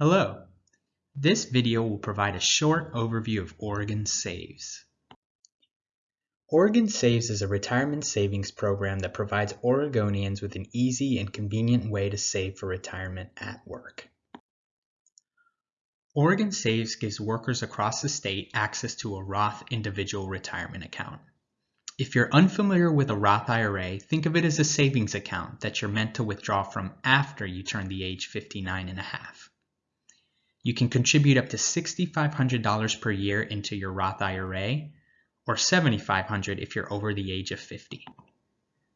Hello. This video will provide a short overview of Oregon Saves. Oregon Saves is a retirement savings program that provides Oregonians with an easy and convenient way to save for retirement at work. Oregon Saves gives workers across the state access to a Roth individual retirement account. If you're unfamiliar with a Roth IRA, think of it as a savings account that you're meant to withdraw from after you turn the age 59 and a half. You can contribute up to $6,500 per year into your Roth IRA or $7,500 if you're over the age of 50.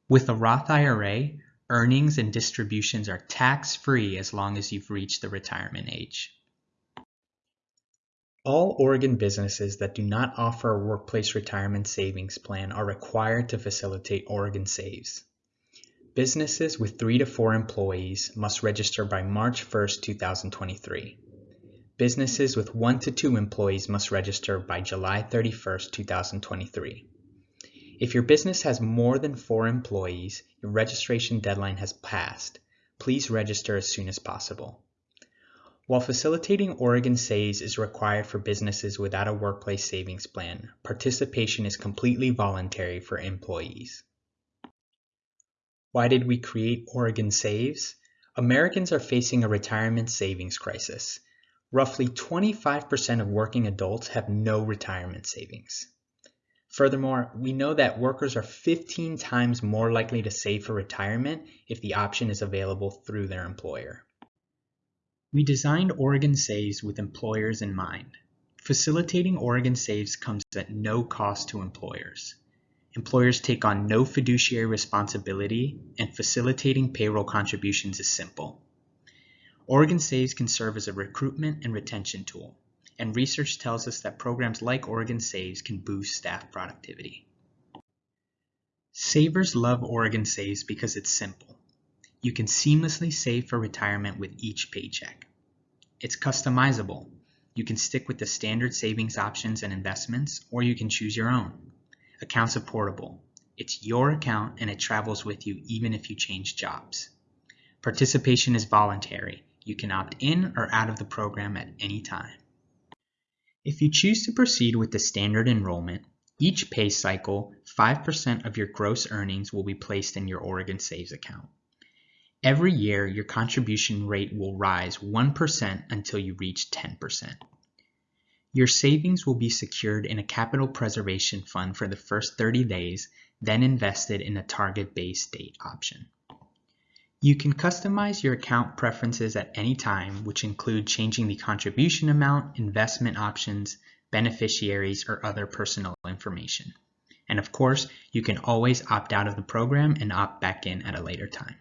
With a Roth IRA, earnings and distributions are tax-free as long as you've reached the retirement age. All Oregon businesses that do not offer a workplace retirement savings plan are required to facilitate Oregon Saves. Businesses with three to four employees must register by March 1, 2023. Businesses with one to two employees must register by July 31, 2023. If your business has more than four employees, your registration deadline has passed. Please register as soon as possible. While facilitating Oregon Saves is required for businesses without a workplace savings plan, participation is completely voluntary for employees. Why did we create Oregon Saves? Americans are facing a retirement savings crisis. Roughly 25% of working adults have no retirement savings. Furthermore, we know that workers are 15 times more likely to save for retirement if the option is available through their employer. We designed Oregon Saves with employers in mind. Facilitating Oregon Saves comes at no cost to employers. Employers take on no fiduciary responsibility, and facilitating payroll contributions is simple. Oregon Saves can serve as a recruitment and retention tool, and research tells us that programs like Oregon Saves can boost staff productivity. Savers love Oregon Saves because it's simple. You can seamlessly save for retirement with each paycheck. It's customizable. You can stick with the standard savings options and investments, or you can choose your own. Accounts are portable. It's your account and it travels with you even if you change jobs. Participation is voluntary. You can opt in or out of the program at any time. If you choose to proceed with the standard enrollment, each pay cycle, 5% of your gross earnings will be placed in your Oregon Saves account. Every year, your contribution rate will rise 1% until you reach 10%. Your savings will be secured in a capital preservation fund for the first 30 days, then invested in a target-based date option. You can customize your account preferences at any time, which include changing the contribution amount, investment options, beneficiaries, or other personal information. And of course, you can always opt out of the program and opt back in at a later time.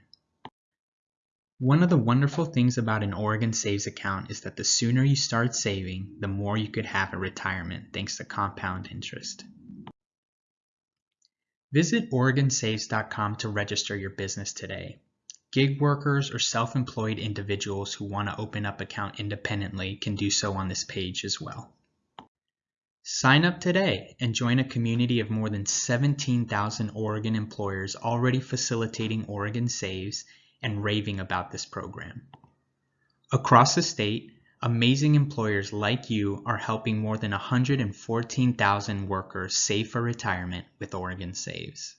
One of the wonderful things about an Oregon Saves account is that the sooner you start saving, the more you could have at retirement thanks to compound interest. Visit OregonSaves.com to register your business today. Gig workers or self-employed individuals who want to open up account independently can do so on this page as well. Sign up today and join a community of more than 17,000 Oregon employers already facilitating Oregon Saves and raving about this program. Across the state, amazing employers like you are helping more than 114,000 workers save for retirement with Oregon Saves.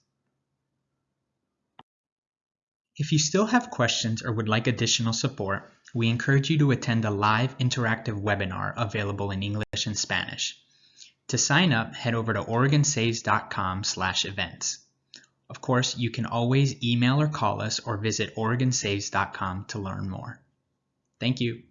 If you still have questions or would like additional support, we encourage you to attend a live interactive webinar available in English and Spanish. To sign up, head over to oregonsaves.com slash events. Of course, you can always email or call us or visit OregonSaves.com to learn more. Thank you.